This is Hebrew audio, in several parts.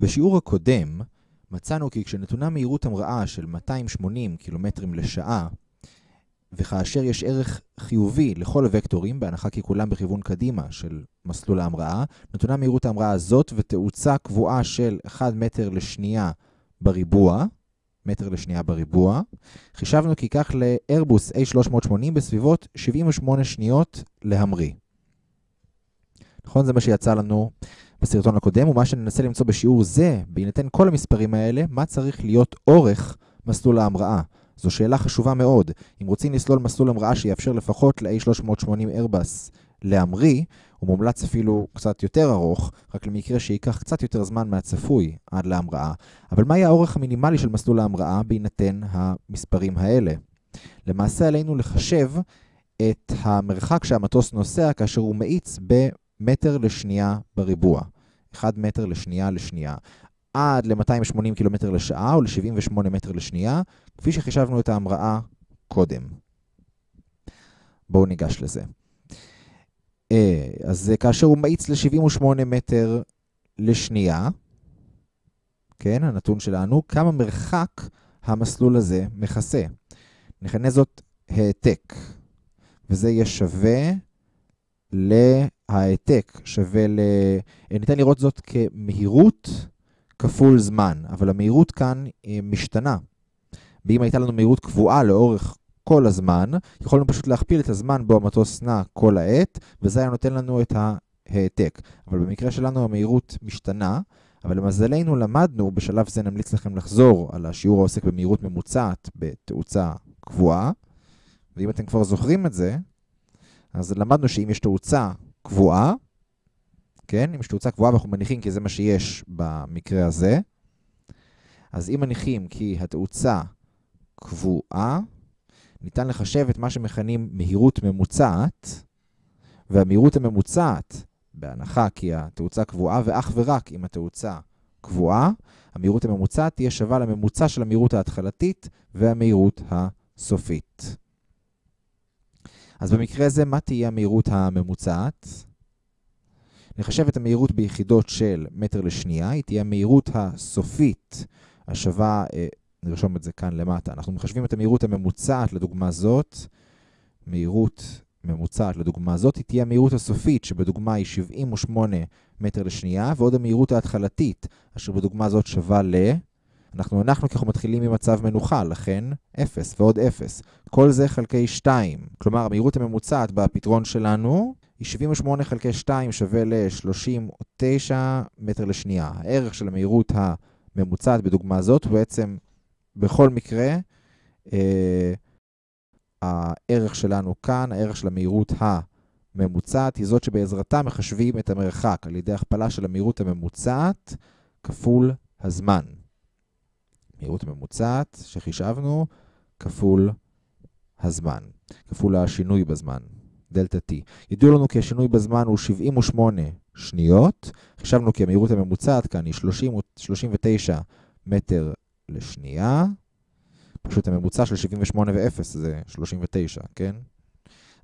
בשיעור הקודם מצאנו כי כשנתונה מהירות המראה של 280 קילומטרים לשעה, וכאשר יש ערך חיובי לכל הוקטורים, בהנחה כי כולם בכיוון קדימה של מסלול ההמראה, נתונה מהירות ההמראה הזאת ותאוצה קבועה של 1 מטר לשנייה בריבוע, מטר לשנייה בריבוע. חישבנו כי ייקח לאיירבוס A380 בסביבות 78 שניות להמריא. נכון? זה מה שיצא לנו בסרטון הקודם, ומה שננסה למצוא בשיעור זה, בהינתן כל המספרים האלה, מה צריך להיות אורך מסלול ההמראה. זו שאלה חשובה מאוד. אם רוצים לסלול מסלול המראה שיאפשר לפחות ל-A380 איירבס להמריא, הוא מומלץ אפילו קצת יותר ארוך, רק למקרה שייקח קצת יותר זמן מהצפוי עד להמראה. אבל מהי האורך המינימלי של מסלול ההמראה בהינתן המספרים האלה? למעשה עלינו לחשב את המרחק שהמטוס נוסע כאשר הוא מאיץ במטר לשנייה בריבוע. 1 מטר לשנייה לשנייה. עד ל-280 קילומטר לשעה או ל-78 מטר לשנייה, כפי שחישבנו את ההמראה קודם. בואו ניגש לזה. אה, אז כאשר הוא מאיץ ל-78 מטר לשנייה, כן, הנתון שלנו, כמה מרחק המסלול הזה מכסה. נכנה זאת העתק, וזה יהיה שווה להעתק, שווה ל... ניתן לראות זאת כמהירות כפול זמן, אבל המהירות כאן משתנה. ואם הייתה לנו מהירות קבועה לאורך כל הזמן, יכולנו פשוט להכפיל את הזמן בו המטוס נע כל העת, וזה היה נותן לנו את ההעתק. אבל במקרה שלנו המהירות משתנה, אבל למזלנו למדנו, בשלב זה נמליץ לכם לחזור על השיעור העוסק במהירות ממוצעת בתאוצה קבועה, ואם אתם כבר זוכרים את זה, אז למדנו שאם יש תאוצה קבועה, כן, אם יש תאוצה קבועה ואנחנו מניחים כי זה מה שיש במקרה הזה, אז אם מניחים כי התאוצה קבועה, ניתן לחשב את מה שמכנים מהירות ממוצעת, והמהירות הממוצעת, בהנחה כי התאוצה קבועה, ואך ורק אם התאוצה קבועה, המהירות הממוצעת תהיה שווה לממוצע של המהירות ההתחלתית והמהירות הסופית. אז במקרה זה, מה תהיה המהירות הממוצעת? נחשב את המהירות ביחידות של מטר לשנייה, היא תהיה המהירות הסופית השווה נרשום את זה כאן למטה. אנחנו מחשבים את המהירות הממוצעת לדוגמה זאת. מהירות ממוצעת לדוגמה זאת, היא תהיה המהירות הסופית, שבדוגמה היא 78 מטר לשנייה, ועוד המהירות ההתחלתית, אשר בדוגמה זאת שווה ל... אנחנו הנחנו כי אנחנו מתחילים ממצב מנוחה, לכן 0 ועוד 0. כל זה חלקי 2. כלומר, המהירות הממוצעת בפתרון שלנו היא 78 חלקי 2 שווה ל-39 מטר לשנייה. הערך של המהירות הממוצעת בדוגמה זאת הוא בעצם בכל מקרה, אה, הערך שלנו כאן, הערך של המהירות הממוצעת, היא זאת שבעזרתה מחשבים את המרחק על ידי הכפלה של המהירות הממוצעת כפול הזמן. מהירות הממוצעת שחישבנו כפול הזמן, כפול השינוי בזמן, דלתה T. ידעו לנו כי השינוי בזמן הוא 78 שניות, חישבנו כי המהירות הממוצעת כאן היא 30, 39 מטר לשנייה. פשוט הממוצע של 78 ו-0 זה 39, כן?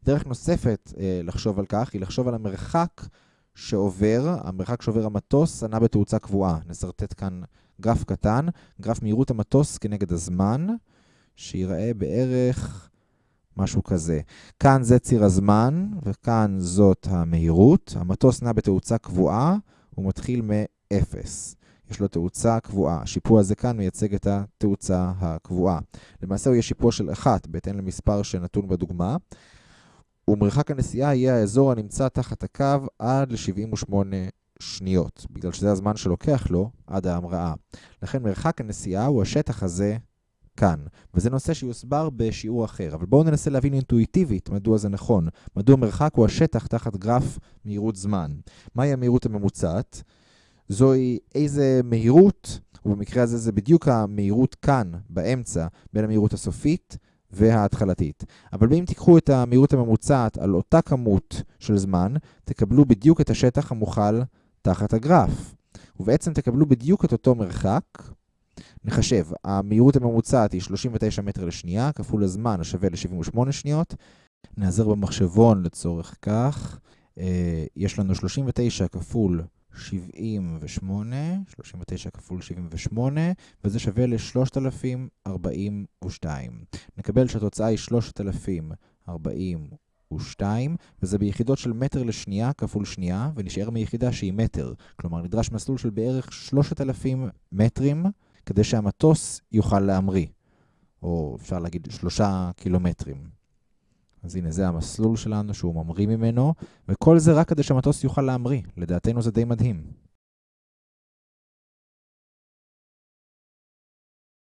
דרך נוספת אה, לחשוב על כך היא לחשוב על המרחק שעובר, המרחק שעובר המטוס נע בתאוצה קבועה. נסרטט כאן גרף קטן, גרף מהירות המטוס כנגד הזמן, שיראה בערך משהו כזה. כאן זה ציר הזמן, וכאן זאת המהירות. המטוס נע בתאוצה קבועה, הוא מתחיל מ-0. יש לו תאוצה קבועה. השיפוע הזה כאן מייצג את התאוצה הקבועה. למעשה הוא יהיה שיפוע של 1, בהתאם למספר שנתון בדוגמה, ומרחק הנסיעה יהיה האזור הנמצא תחת הקו עד ל-78 שניות, בגלל שזה הזמן שלוקח לו עד ההמראה. לכן מרחק הנסיעה הוא השטח הזה כאן, וזה נושא שיוסבר בשיעור אחר. אבל בואו ננסה להבין אינטואיטיבית מדוע זה נכון. מדוע מרחק הוא השטח תחת גרף מהירות זמן. מהי המהירות הממוצעת? זוהי איזה מהירות, ובמקרה הזה זה בדיוק המהירות כאן, באמצע, בין המהירות הסופית וההתחלתית. אבל אם תיקחו את המהירות הממוצעת על אותה כמות של זמן, תקבלו בדיוק את השטח המוכל תחת הגרף. ובעצם תקבלו בדיוק את אותו מרחק. נחשב, המהירות הממוצעת היא 39 מטר לשנייה, כפול הזמן השווה ל-78 שניות. נעזר במחשבון לצורך כך. יש לנו 39 כפול 78, 39 כפול 78, וזה שווה ל-3042. נקבל שהתוצאה היא 3042, וזה ביחידות של מטר לשנייה כפול שנייה, ונשאר מיחידה שהיא מטר. כלומר, נדרש מסלול של בערך 3,000 מטרים, כדי שהמטוס יוכל להמריא. או אפשר להגיד 3 קילומטרים. אז הנה, זה המסלול שלנו שהוא ממריא ממנו, וכל זה רק כדי שהמטוס יוכל להמריא. לדעתנו זה די מדהים.